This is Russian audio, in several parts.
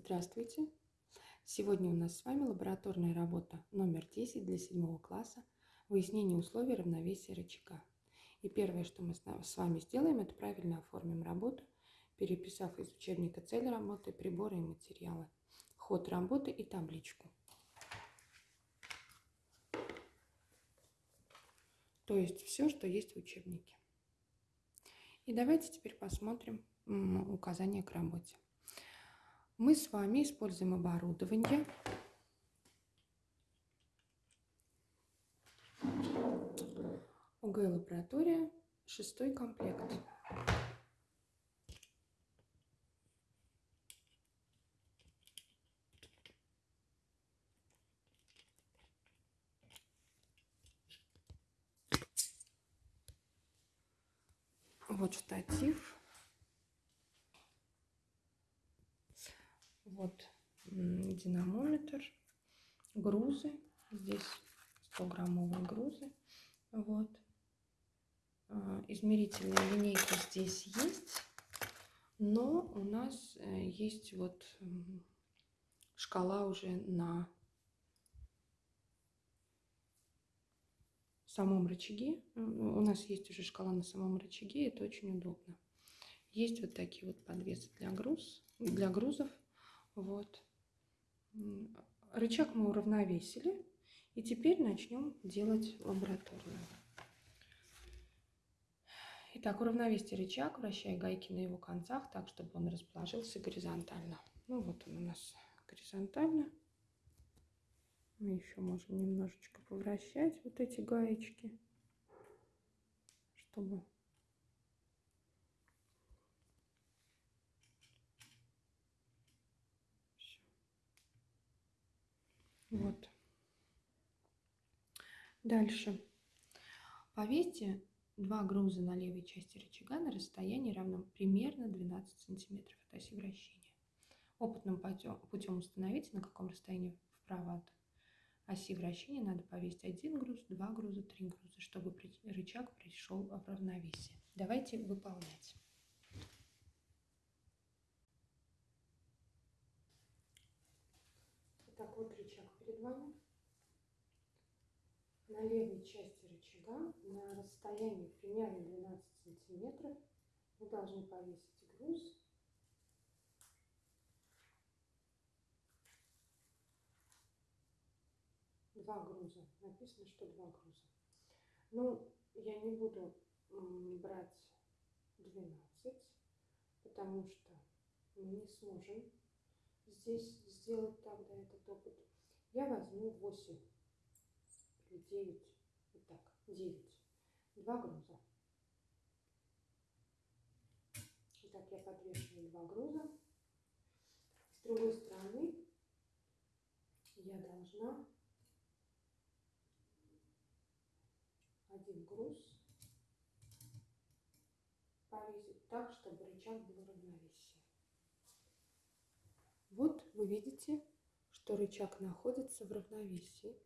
Здравствуйте! Сегодня у нас с вами лабораторная работа номер 10 для 7 класса «Выяснение условий равновесия рычага». И первое, что мы с вами сделаем, это правильно оформим работу, переписав из учебника цель работы, приборы и материалы, ход работы и табличку. То есть все, что есть в учебнике. И давайте теперь посмотрим указания к работе. Мы с вами используем оборудование. ОГ лаборатория, шестой комплект. Вот штатив. Вот динамометр, грузы. Здесь 100-граммовые грузы. Вот. А, измерительная линейка здесь есть, но у нас э, есть вот шкала уже на самом рычаге. У нас есть уже шкала на самом рычаге, это очень удобно. Есть вот такие вот подвесы для, груз, для грузов. Вот. Рычаг мы уравновесили. И теперь начнем делать лабораторную. Итак, уравновесьте рычаг, вращая гайки на его концах так, чтобы он расположился горизонтально. Ну вот он у нас горизонтально. Мы еще можем немножечко повращать вот эти гаечки, чтобы Вот. Дальше. Повесьте два груза на левой части рычага на расстоянии равном примерно 12 сантиметров от оси вращения. Опытным путем установите, на каком расстоянии вправо от оси вращения надо повесить один груз, два груза, три груза, чтобы рычаг пришел в равновесие. Давайте выполнять. Итак, вот рычаг перед вами. На левой части рычага на расстоянии примерно 12 сантиметров вы должны повесить груз. Два груза. Написано, что два груза. Ну, я не буду брать 12, потому что мы не сможем здесь сделать тогда этот опыт. Я возьму 8 или 9, вот так, 9, два груза. Итак, я подвешиваю два груза. С другой стороны я должна один груз повесить так, чтобы рычаг был равновесие. Вот вы видите, что рычаг находится в равновесии.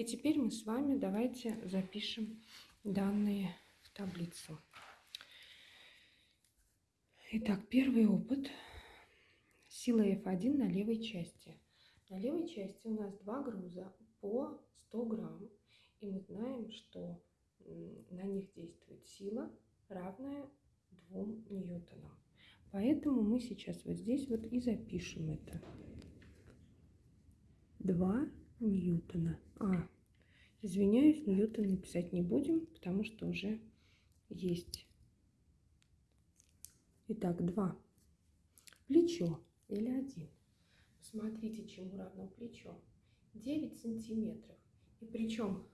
И теперь мы с вами давайте запишем данные в таблицу. Итак, первый опыт. Сила F1 на левой части. На левой части у нас два груза по 100 грамм. И мы знаем, что на них действует сила, равная 2 ньютонам. Поэтому мы сейчас вот здесь вот и запишем это. 2 ньютона. А, извиняюсь, ньютон написать не будем, потому что уже есть. Итак, 2. Плечо или 1. Посмотрите, чему равно плечо. 9 сантиметров. И причем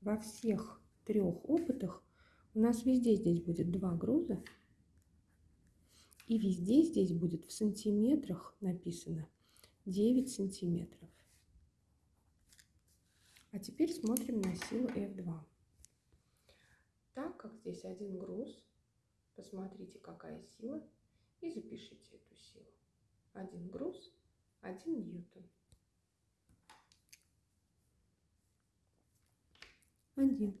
во всех трех опытах у нас везде здесь будет два груза. И везде здесь будет в сантиметрах написано 9 сантиметров. А теперь смотрим на силу F2. Так как здесь один груз, посмотрите, какая сила, и запишите эту силу. Один груз, один ньютон. Один.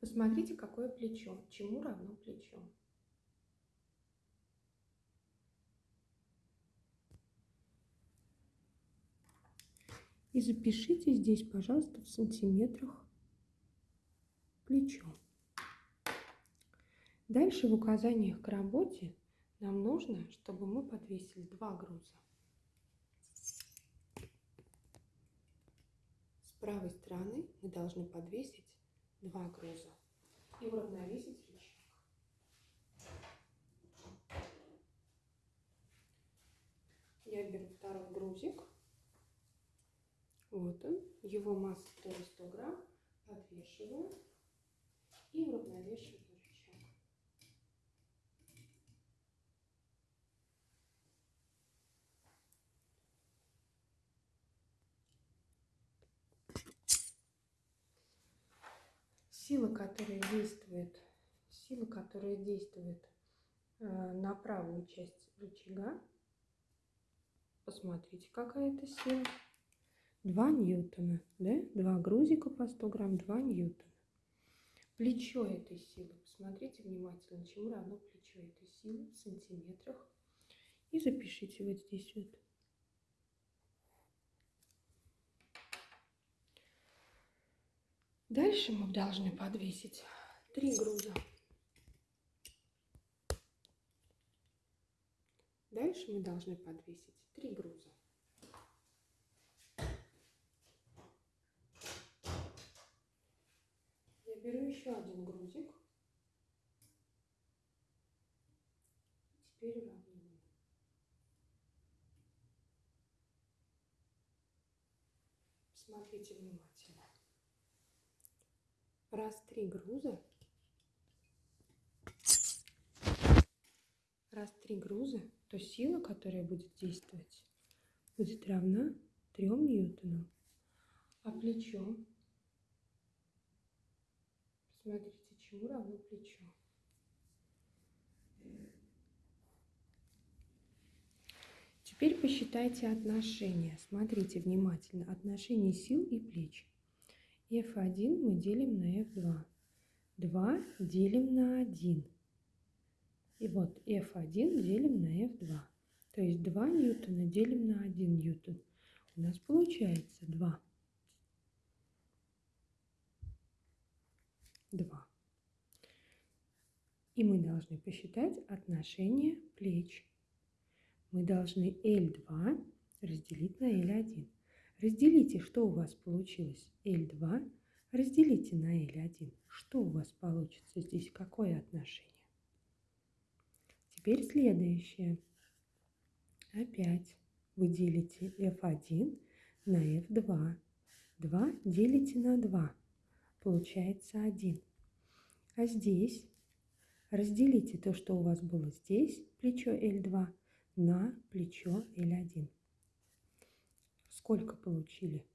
Посмотрите, какое плечо, чему равно плечо. И запишите здесь, пожалуйста, в сантиметрах плечо. Дальше в указаниях к работе нам нужно, чтобы мы подвесили два груза. С правой стороны мы должны подвесить два груза и уравновесить рычаг. Я беру второй грузик. Вот он. Его масса тоже 100 грамм. Подвешиваю и уравновешиваю рычаг. Сила, которая действует, сила, которая действует э, на правую часть рычага, посмотрите, какая это сила. 2 ньютона, да? Два грузика по 100 грамм, 2 ньютона. Плечо этой силы, посмотрите внимательно, чему равно плечо этой силы в сантиметрах. И запишите вот здесь вот. Дальше мы должны подвесить три груза. Дальше мы должны подвесить три груза. Беру еще один грузик. Теперь уравниваю. Смотрите внимательно. Раз три груза. Раз три груза, то сила, которая будет действовать, будет равна 3 ньютонам. А плечо, посмотрите, чему равно плечо. Теперь посчитайте отношения. Смотрите внимательно. Отношения сил и плеч. F1 мы делим на F2. 2 делим на 1. И вот F1 делим на F2. То есть 2 ньютона делим на 1 ньютон. У нас получается 2. 2. И мы должны посчитать отношение плеч. Мы должны L2 разделить на L1. Разделите, что у вас получилось. L2 разделите на L1. Что у вас получится здесь? Какое отношение? Теперь следующее. Опять вы делите f1 на f2. 2 делите на 2. Получается 1. А здесь разделите то, что у вас было здесь, плечо L2, на плечо L1. Сколько получили?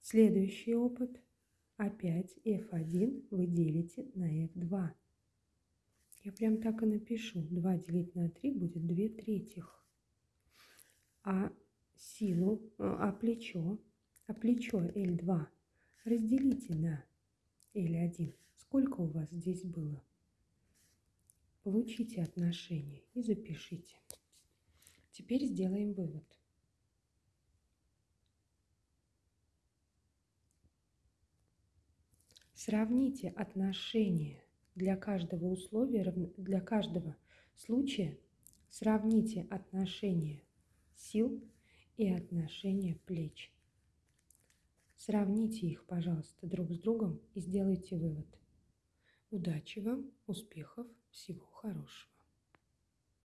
Следующий опыт. Опять f1 вы делите на f2. Я прям так и напишу. 2 делить на 3 будет 2 третьих. А силу, а плечо, а плечо L2 разделите на L1. Сколько у вас здесь было? Получите отношение и запишите. Теперь сделаем вывод. Сравните отношения для каждого условия, для каждого случая сравните отношение сил и отношение плеч. Сравните их, пожалуйста, друг с другом и сделайте вывод. Удачи вам, успехов, всего хорошего.